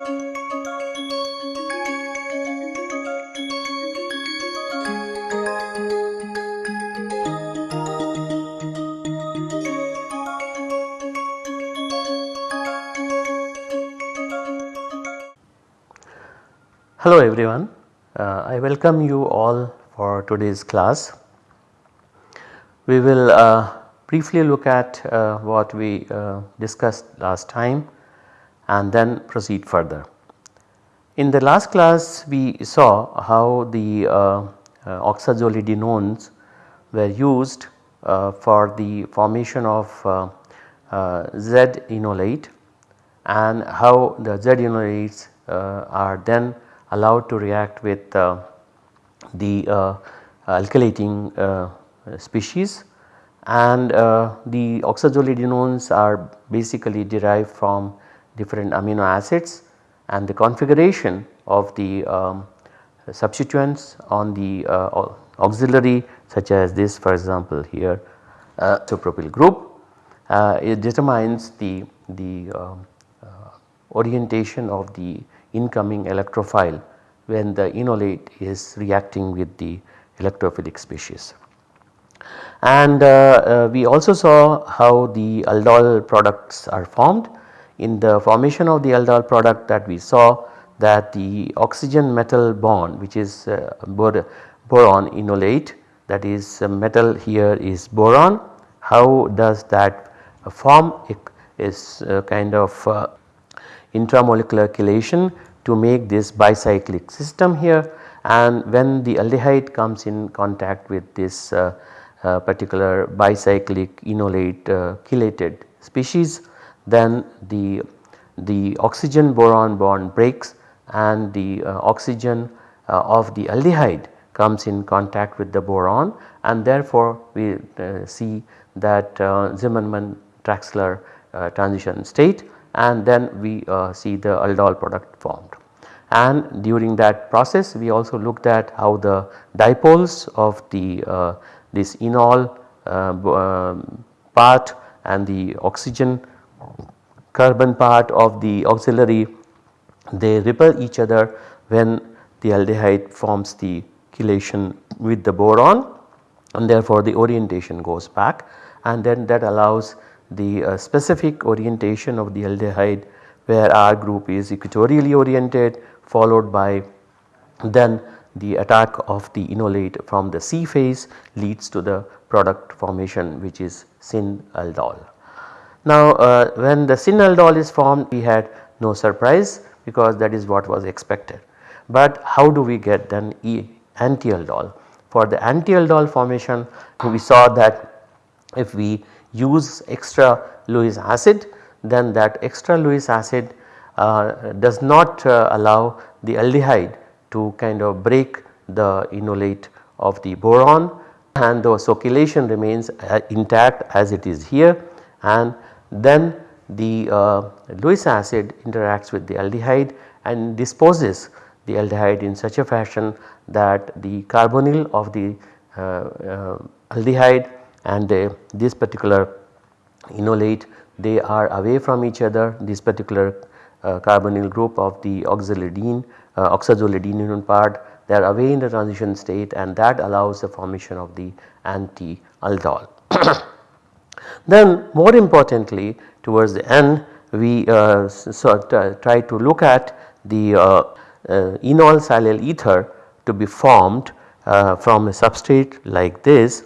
Hello everyone, uh, I welcome you all for today's class. We will uh, briefly look at uh, what we uh, discussed last time and then proceed further. In the last class we saw how the uh, uh, oxazolidinones were used for the formation of Z enolate and how the Z enolates are then allowed to react with uh, the uh, alkylating uh, species and the oxazolidinones are basically derived from different amino acids and the configuration of the um, substituents on the uh, auxiliary such as this for example here uh, isopropyl group uh, it determines the, the um, orientation of the incoming electrophile when the enolate is reacting with the electrophilic species. And uh, uh, we also saw how the aldol products are formed. In the formation of the aldol product that we saw that the oxygen metal bond which is uh, boron enolate that is uh, metal here is boron. How does that form it is uh, kind of uh, intramolecular chelation to make this bicyclic system here and when the aldehyde comes in contact with this uh, particular bicyclic enolate chelated species then the, the oxygen boron bond breaks and the uh, oxygen uh, of the aldehyde comes in contact with the boron and therefore we uh, see that Zimmerman Traxler transition state and then we uh, see the aldol product formed. And during that process we also looked at how the dipoles of the uh, this enol uh, um, part and the oxygen carbon part of the auxiliary they repel each other when the aldehyde forms the chelation with the boron and therefore the orientation goes back and then that allows the uh, specific orientation of the aldehyde where R group is equatorially oriented followed by then the attack of the enolate from the Si face leads to the product formation which is syn aldol. Now uh, when the syn aldol is formed we had no surprise because that is what was expected. But how do we get then e anti aldol? For the anti aldol formation we saw that if we use extra Lewis acid then that extra Lewis acid uh, does not uh, allow the aldehyde to kind of break the enolate of the boron and the chelation remains uh, intact as it is here and then the uh, Lewis acid interacts with the aldehyde and disposes the aldehyde in such a fashion that the carbonyl of the uh, uh, aldehyde and this particular enolate they are away from each other this particular uh, carbonyl group of the oxazolidine uh, oxazolidine part they are away in the transition state and that allows the formation of the anti-aldol. then more importantly towards the end we uh, so try to look at the uh, uh, enol silyl ether to be formed uh, from a substrate like this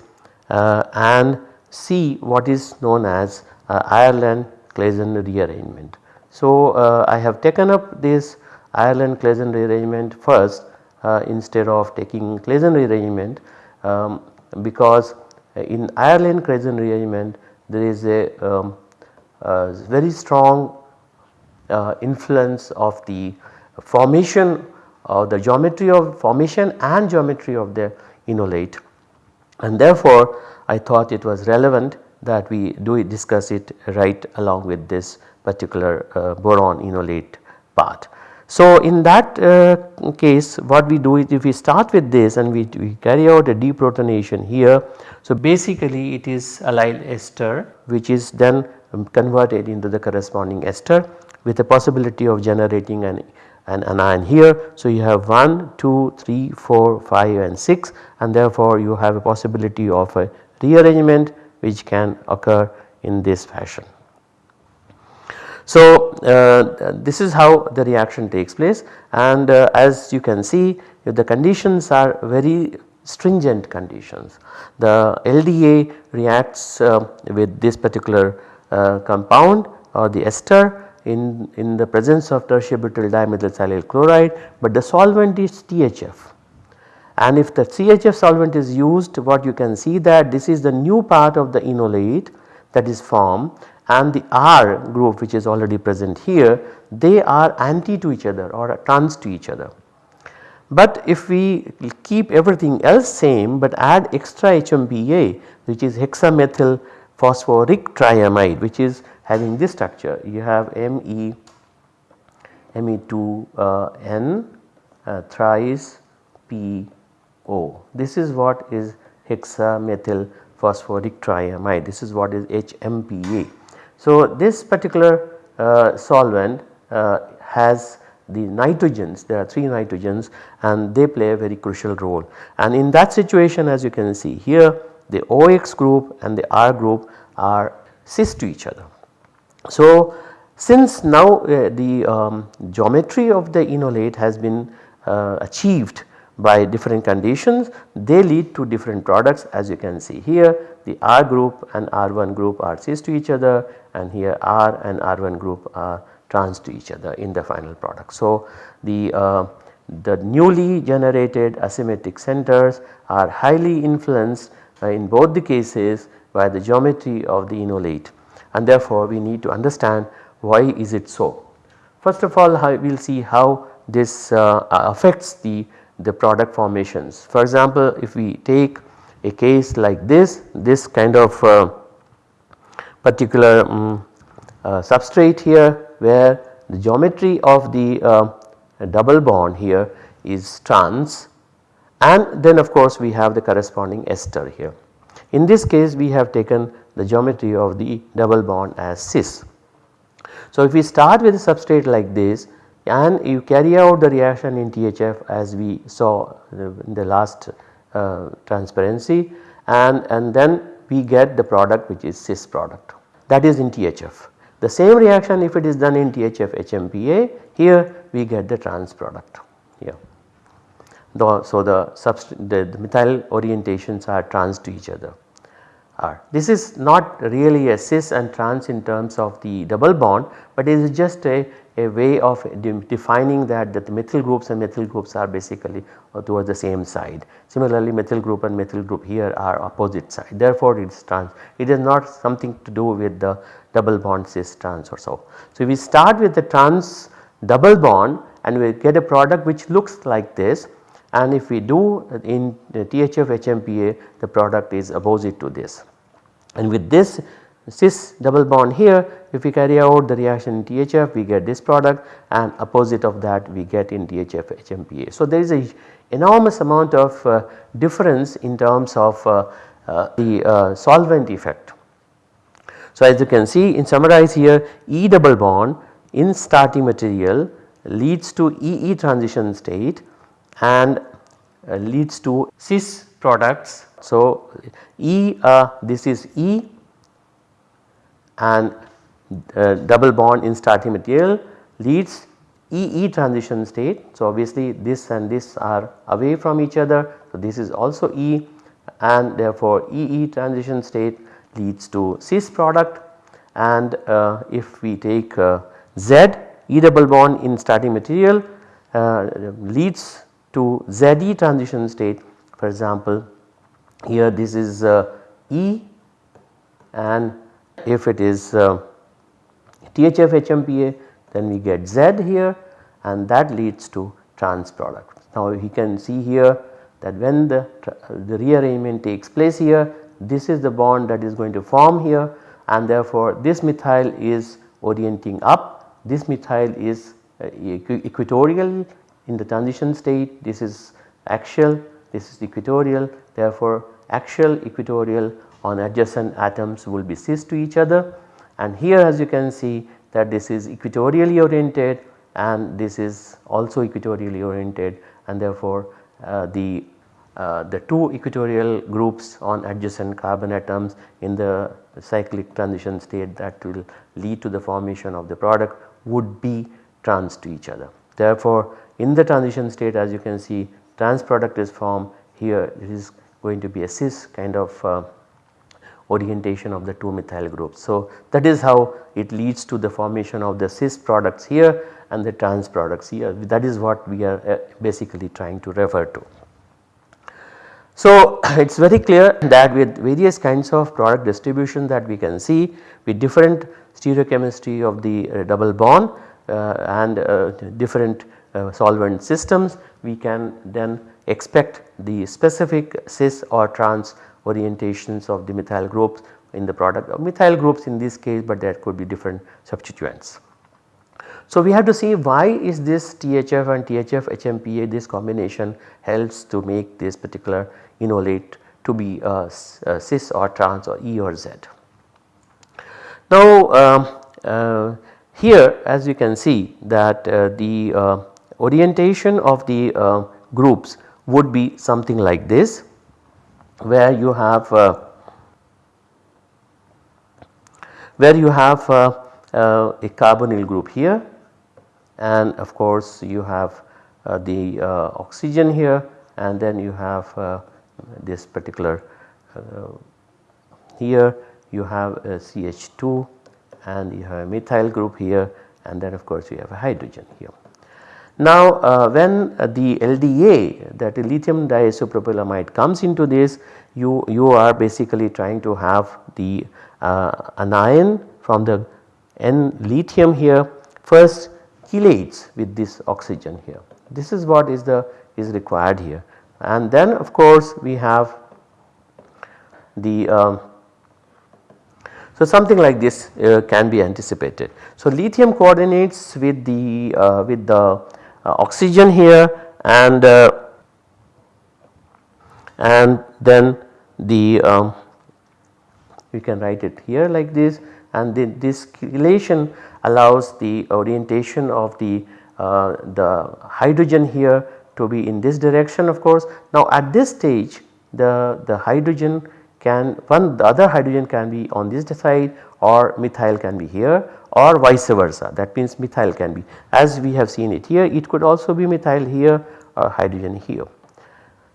uh, and see what is known as uh, Ireland-Claisen rearrangement. So, uh, I have taken up this Ireland-Claisen rearrangement first instead of taking Claisen rearrangement um, because in Ireland-Claisen rearrangement there is a, um, very strong uh, influence of the formation of the geometry of formation and geometry of the enolate and therefore I thought it was relevant that we do discuss it right along with this particular uh, boron enolate part. So, in that uh, case what we do is if we start with this and we, we carry out a deprotonation here. So, basically it is allyl ester which is then converted into the corresponding ester with a possibility of generating an, an anion here. So, you have 1, 2, 3, 4, 5 and 6 and therefore, you have a possibility of a rearrangement which can occur in this fashion. So, uh, this is how the reaction takes place. And uh, as you can see the conditions are very stringent conditions. The LDA reacts uh, with this particular compound or the ester in, in the presence of tertiary butyl dimethylsilyl chloride but the solvent is THF and if the THF solvent is used what you can see that this is the new part of the enolate that is formed and the R group which is already present here they are anti to each other or trans to each other. But if we keep everything else same but add extra HMPA which is hexamethyl phosphoric triamide which is having this structure you have Me Me2 uh, uh, thrice PO this is what is hexamethyl phosphoric triamide. This is what is HMPA so, this particular uh, solvent uh, has the nitrogens. There are 3 nitrogens and they play a very crucial role. And in that situation as you can see here the OX group and the R group are cis to each other. So, since now uh, the um, geometry of the enolate has been uh, achieved by different conditions they lead to different products as you can see here the R group and R1 group are cis to each other and here R and R1 group are trans to each other in the final product. So, the, uh, the newly generated asymmetric centers are highly influenced uh, in both the cases by the geometry of the enolate and therefore, we need to understand why is it so. First of all we will see how this uh, affects the, the product formations. For example, if we take a case like this, this kind of uh, particular um, uh, substrate here where the geometry of the uh, double bond here is trans and then of course we have the corresponding ester here. In this case we have taken the geometry of the double bond as cis. So if we start with a substrate like this and you carry out the reaction in THF as we saw in the last Uh, transparency and, and then we get the product which is cis product that is in THF. The same reaction if it is done in THF HMPA here we get the trans product here. The, so the, the, the methyl orientations are trans to each other. Are. This is not really a cis and trans in terms of the double bond but it is just a, a way of de defining that, that the methyl groups and methyl groups are basically uh, towards the same side. Similarly methyl group and methyl group here are opposite side therefore it is trans. It is not something to do with the double bond cis trans or so. So if we start with the trans double bond and we get a product which looks like this and if we do in THF HMPA the product is opposite to this. And with this cis double bond here if we carry out the reaction in THF we get this product and opposite of that we get in THF HMPA. So there is a enormous amount of uh, difference in terms of uh, uh, the uh, solvent effect. So as you can see in summarize here E double bond in starting material leads to EE transition state and uh, leads to cis products. So E uh, this is E and uh, double bond in starting material leads EE transition state. So, obviously this and this are away from each other. So, this is also E and therefore EE transition state leads to cis product and uh, if we take uh, Z E double bond in starting material uh, leads to ZE transition state for example here this is uh, E and if it is uh, THF HMPA then we get Z here and that leads to trans product. Now you can see here that when the, the rearrangement takes place here this is the bond that is going to form here and therefore this methyl is orienting up. This methyl is uh, equatorial in the transition state. This is axial. This is equatorial. Therefore axial equatorial on adjacent atoms will be cis to each other. And here as you can see that this is equatorially oriented and this is also equatorially oriented. And therefore uh, the uh, the two equatorial groups on adjacent carbon atoms in the cyclic transition state that will lead to the formation of the product would be trans to each other. Therefore, in the transition state as you can see trans product is formed. Here it is going to be a cis kind of uh, orientation of the two methyl groups. So, that is how it leads to the formation of the cis products here and the trans products here that is what we are uh, basically trying to refer to. So, it is very clear that with various kinds of product distribution that we can see with different stereochemistry of the uh, double bond uh, and uh, different uh, solvent systems we can then expect the specific cis or trans orientations of the methyl groups in the product of methyl groups in this case but there could be different substituents. So, we have to see why is this THF and THF HMPA this combination helps to make this particular enolate to be uh, uh, cis or trans or E or Z. Now, um, uh, here as you can see that uh, the uh, orientation of the uh, groups would be something like this where you have where you have a carbonyl group here. And of course you have uh, the uh, oxygen here. And then you have uh, this particular here. You have a CH2 and you have a methyl group here. And then of course you have a hydrogen here. Now uh, when uh, the LDA that lithium diisopropylamide comes into this you, you are basically trying to have the uh, anion from the N lithium here first chelates with this oxygen here. This is what is the is required here and then of course we have the um, so something like this uh, can be anticipated. So lithium coordinates with the uh, with the oxygen here and uh, and then the um, we can write it here like this and this chelation allows the orientation of the, uh, the hydrogen here to be in this direction of course. Now at this stage the, the hydrogen can one the other hydrogen can be on this side or methyl can be here or vice versa that means methyl can be as we have seen it here it could also be methyl here or hydrogen here.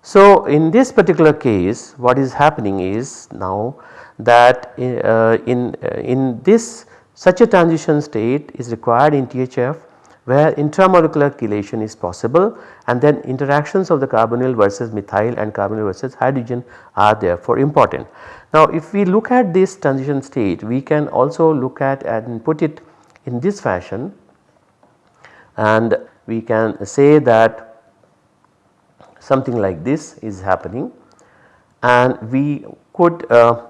So in this particular case what is happening is now that uh, in, uh, in this such a transition state is required in THF where intramolecular chelation is possible and then interactions of the carbonyl versus methyl and carbonyl versus hydrogen are therefore important. Now if we look at this transition state we can also look at and put it in this fashion. And we can say that something like this is happening. And we could uh,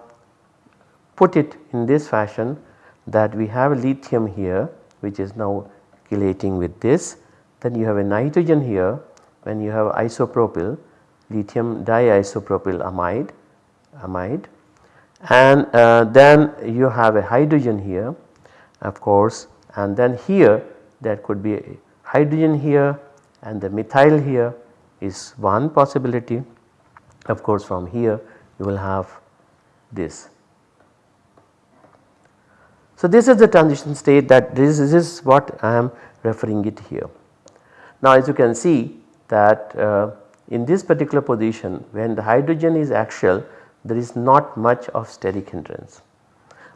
put it in this fashion that we have a lithium here which is now chelating with this. Then you have a nitrogen here. When you have isopropyl lithium diisopropyl amide amide and uh, then you have a hydrogen here of course. And then here there could be a hydrogen here and the methyl here is one possibility. Of course from here you will have this. So, this is the transition state that this, this is what I am referring it here. Now, as you can see that uh, in this particular position when the hydrogen is axial there is not much of steric hindrance.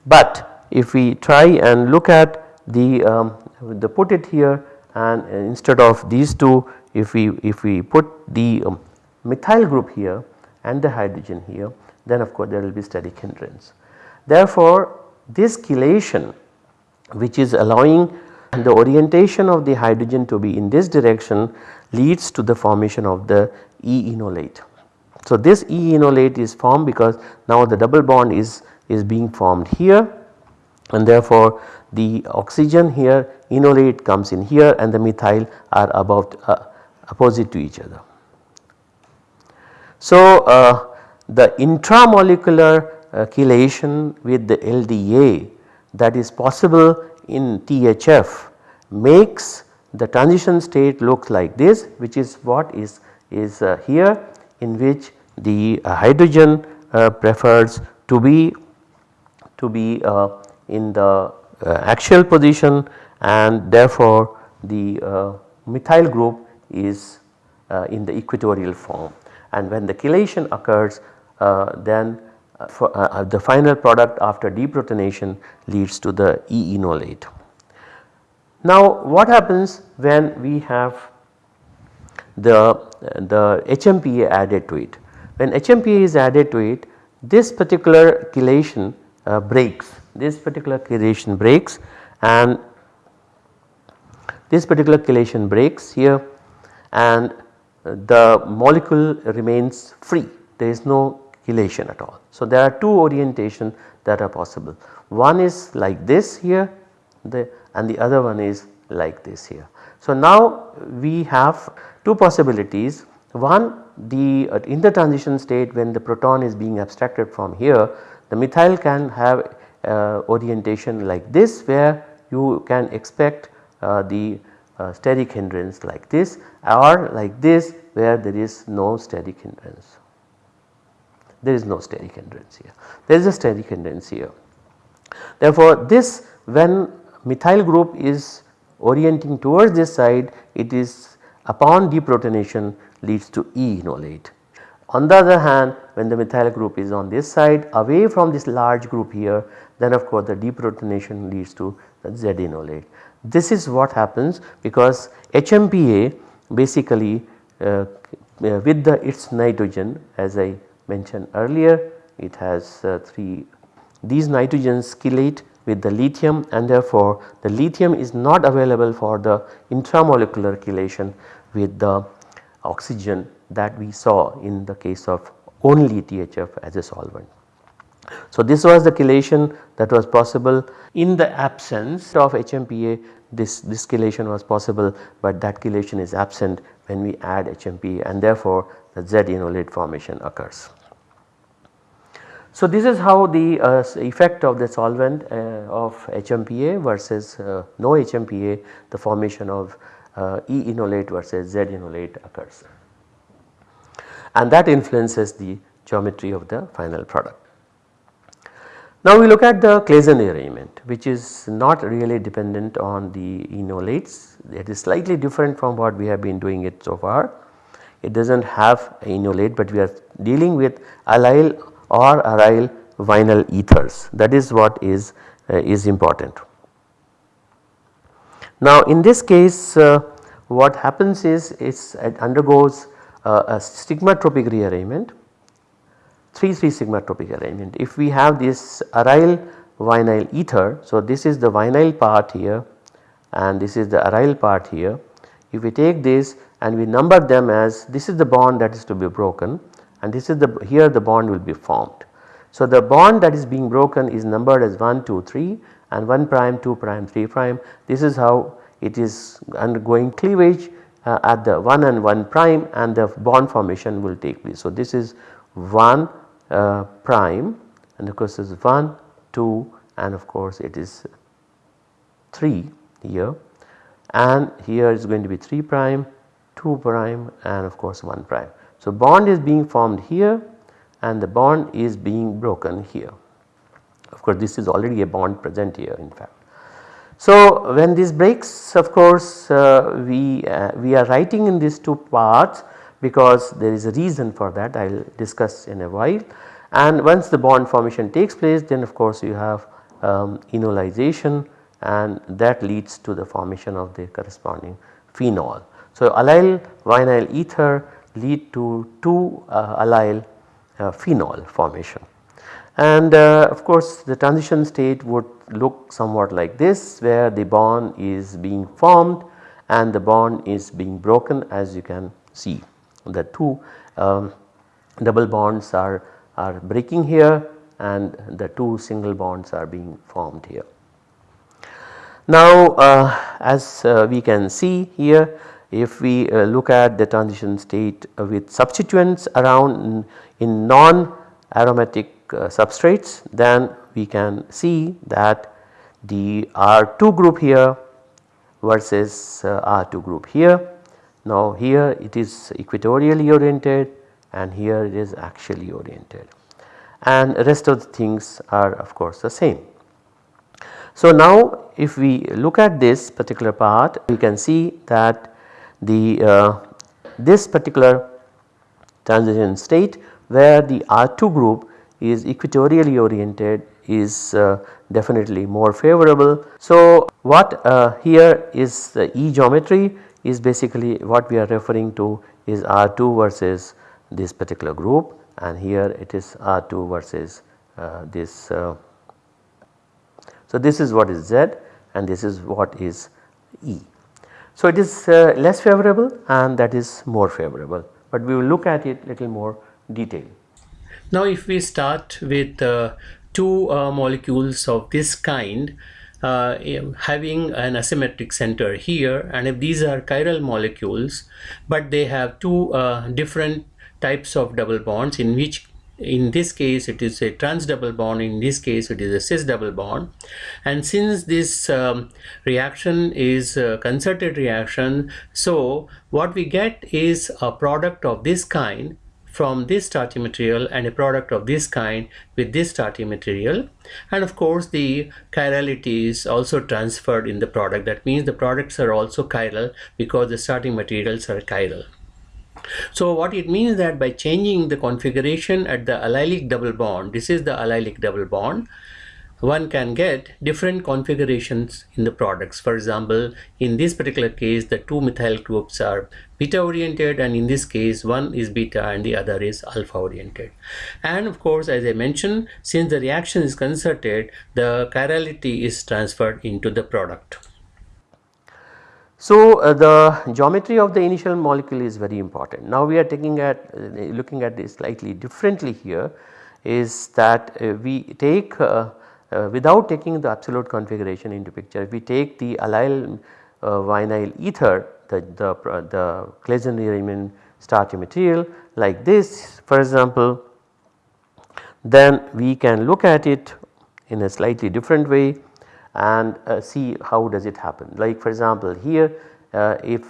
But if we try and look at the, um, the put it here and instead of these two if we if we put the um, methyl group here and the hydrogen here then of course there will be steric hindrance. Therefore, this chelation which is allowing the orientation of the hydrogen to be in this direction leads to the formation of the E enolate. So, this E enolate is formed because now the double bond is, is being formed here and therefore the oxygen here enolate comes in here and the methyl are about uh, opposite to each other. So, uh, the intramolecular uh, chelation with the LDA that is possible in THF makes the transition state looks like this which is what is is uh, here in which the uh, hydrogen uh, prefers to be to be uh, in the uh, axial position and therefore the uh, methyl group is in the equatorial form and when the chelation occurs then for, the final product after deprotonation leads to the E enolate. Now what happens when we have the, the HMPA added to it? When HMPA is added to it this particular chelation uh, breaks, this particular chelation breaks and this particular chelation breaks here and the molecule remains free there is no chelation at all. So there are two orientation that are possible one is like this here the and the other one is like this here. So now we have two possibilities one the uh, in the transition state when the proton is being abstracted from here the methyl can have uh, orientation like this where you can expect uh, the uh, steric hindrance like this or like this where there is no steric hindrance. There is no steric hindrance here, there is a steric hindrance here. Therefore, this when methyl group is orienting towards this side it is upon deprotonation leads to E enolate. On the other hand when the methyl group is on this side away from this large group here then of course the deprotonation leads to the Z enolate. This is what happens because HMPA basically uh, uh, with the its nitrogen as I mentioned earlier it has uh, 3 these nitrogens chelate with the lithium and therefore the lithium is not available for the intramolecular chelation with the oxygen that we saw in the case of only THF as a solvent. So this was the chelation that was possible in the absence of HMPA this, this chelation was possible but that chelation is absent when we add HMPA and therefore the Z enolate formation occurs. So this is how the uh, effect of the solvent uh, of HMPA versus uh, no HMPA the formation of E enolate versus Z enolate occurs and that influences the geometry of the final product. Now we look at the Claisen arrangement which is not really dependent on the enolates it is slightly different from what we have been doing it so far. It does not have enolate but we are dealing with allyl or aryl vinyl ethers that is what is, uh, is important. Now in this case uh, what happens is it undergoes uh, a sigmatropic rearrangement 3 3 sigmatropic arrangement. If we have this aryl vinyl ether, so this is the vinyl part here and this is the aryl part here. If we take this and we number them as this is the bond that is to be broken and this is the here the bond will be formed. So the bond that is being broken is numbered as 1 2 3 and 1 prime 2 prime 3 prime this is how it is undergoing cleavage uh, at the 1 and 1 prime and the bond formation will take place. So this is 1 uh, prime and of course is 1, 2 and of course it is 3 here and here is going to be 3 prime, 2 prime and of course 1 prime. So bond is being formed here and the bond is being broken here. Of course this is already a bond present here in fact. So when this breaks of course uh, we, uh, we are writing in these two parts because there is a reason for that I will discuss in a while and once the bond formation takes place then of course you have um, enolization and that leads to the formation of the corresponding phenol. So allyl vinyl ether lead to 2 uh, allyl uh, phenol formation and uh, of course the transition state would look somewhat like this where the bond is being formed and the bond is being broken as you can see the two um, double bonds are, are breaking here and the two single bonds are being formed here. Now uh, as uh, we can see here if we uh, look at the transition state with substituents around in, in non aromatic substrates then we can see that the R2 group here versus uh, R2 group here. Now here it is equatorially oriented and here it is axially oriented and rest of the things are of course the same. So now if we look at this particular part we can see that the uh, this particular transition state where the R2 group is equatorially oriented is uh, definitely more favorable. So what uh, here is the E geometry is basically what we are referring to is R2 versus this particular group and here it is R2 versus uh, this. Uh, so this is what is Z and this is what is E. So it is uh, less favorable and that is more favorable but we will look at it little more detail. Now if we start with uh, two uh, molecules of this kind uh, having an asymmetric center here and if these are chiral molecules but they have two uh, different types of double bonds in which in this case it is a trans double bond in this case it is a cis double bond. And since this um, reaction is a concerted reaction so what we get is a product of this kind from this starting material and a product of this kind with this starting material. And of course the chirality is also transferred in the product. That means the products are also chiral because the starting materials are chiral. So what it means that by changing the configuration at the allylic double bond, this is the allylic double bond, one can get different configurations in the products. For example, in this particular case, the two methyl groups are beta oriented and in this case, one is beta and the other is alpha oriented. And of course, as I mentioned, since the reaction is concerted, the chirality is transferred into the product. So, uh, the geometry of the initial molecule is very important. Now, we are taking at uh, looking at this slightly differently here is that uh, we take uh, uh, without taking the absolute configuration into picture if we take the allyl uh, vinyl ether the, the, the Claisen rearrangement starting material like this for example then we can look at it in a slightly different way and uh, see how does it happen. Like for example here uh, if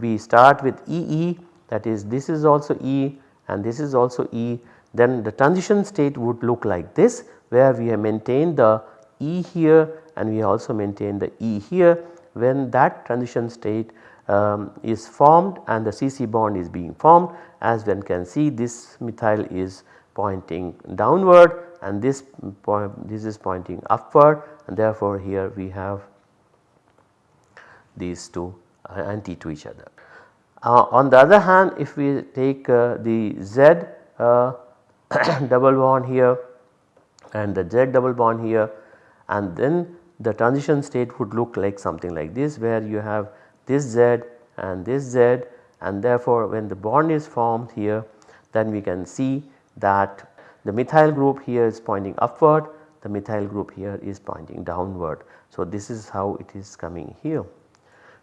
we start with EE that is this is also E and this is also E then the transition state would look like this where we have maintained the E here and we also maintain the E here when that transition state um, is formed and the CC bond is being formed as one can see this methyl is pointing downward and this point this is pointing upward and therefore here we have these two anti to each other. Uh, on the other hand if we take uh, the Z uh, double bond here and the Z double bond here and then the transition state would look like something like this where you have this Z and this Z and therefore when the bond is formed here then we can see that the methyl group here is pointing upward the methyl group here is pointing downward. So, this is how it is coming here.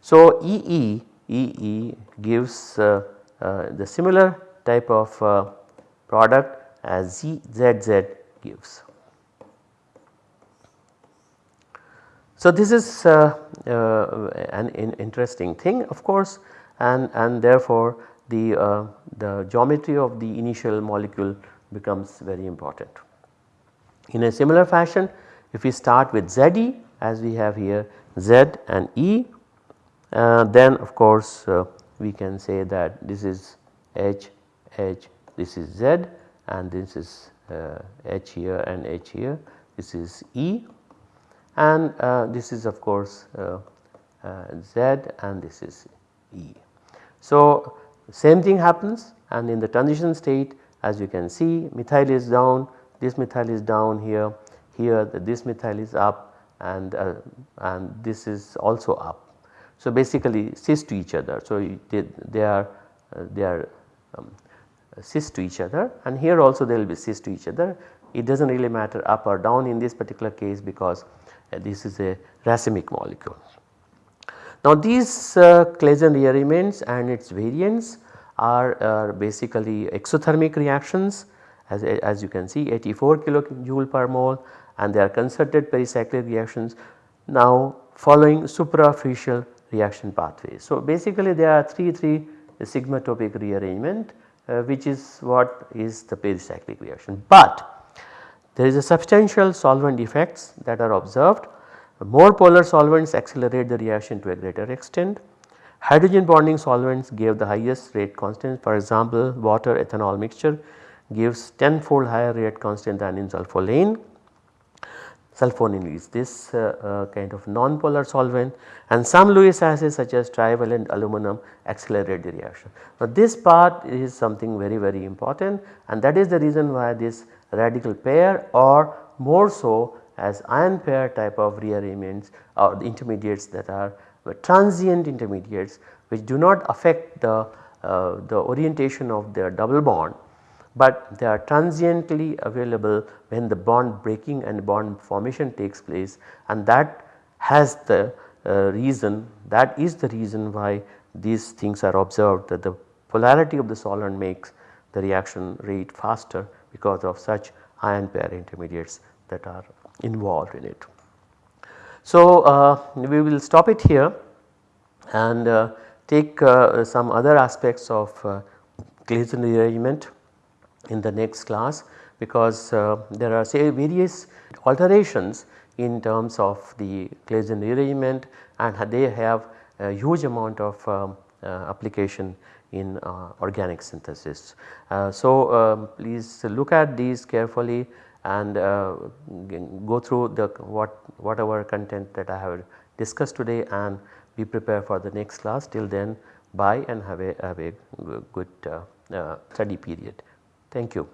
So, EE, EE gives uh, uh, the similar type of uh, product as ZZZ gives. So, this is uh, uh, an in interesting thing of course and, and therefore the, uh, the geometry of the initial molecule becomes very important. In a similar fashion if we start with ZE as we have here Z and E uh, then of course uh, we can say that this is H, H, this is Z and this is uh, H here and H here this is E and uh, this is of course uh, uh, Z and this is E. So same thing happens and in the transition state as you can see methyl is down this methyl is down here, here this methyl is up and, uh, and this is also up. So basically cis to each other. So they, they are uh, they are um, cis to each other and here also they will be cis to each other. It does not really matter up or down in this particular case because this is a racemic molecule. Now these uh, Claisen rearrangements and its variants are, are basically exothermic reactions as, as you can see 84 kilojoule per mole and they are concerted pericyclic reactions now following suprafacial reaction pathways. So, basically there are 3 3 sigmatropic rearrangement uh, which is what is the pericyclic reaction. But there is a substantial solvent effects that are observed. More polar solvents accelerate the reaction to a greater extent. Hydrogen bonding solvents gave the highest rate constant for example water ethanol mixture gives 10 fold higher rate constant than in sulfolane sulfonane is this uh, uh, kind of non-polar solvent and some Lewis acids such as trivalent aluminum accelerate the reaction. Now this part is something very very important and that is the reason why this radical pair or more so as ion pair type of rearrangements or the intermediates that are transient intermediates which do not affect the, uh, the orientation of their double bond but they are transiently available when the bond breaking and bond formation takes place and that has the uh, reason that is the reason why these things are observed that the polarity of the solvent makes the reaction rate faster because of such ion pair intermediates that are involved in it. So, uh, we will stop it here and uh, take uh, some other aspects of uh, Claisen rearrangement in the next class because uh, there are say various alterations in terms of the Claisen rearrangement and they have a huge amount of um, uh, application in uh, organic synthesis. Uh, so, um, please look at these carefully and uh, go through the what whatever content that I have discussed today and be prepared for the next class till then bye and have a, have a good study period. Thank you.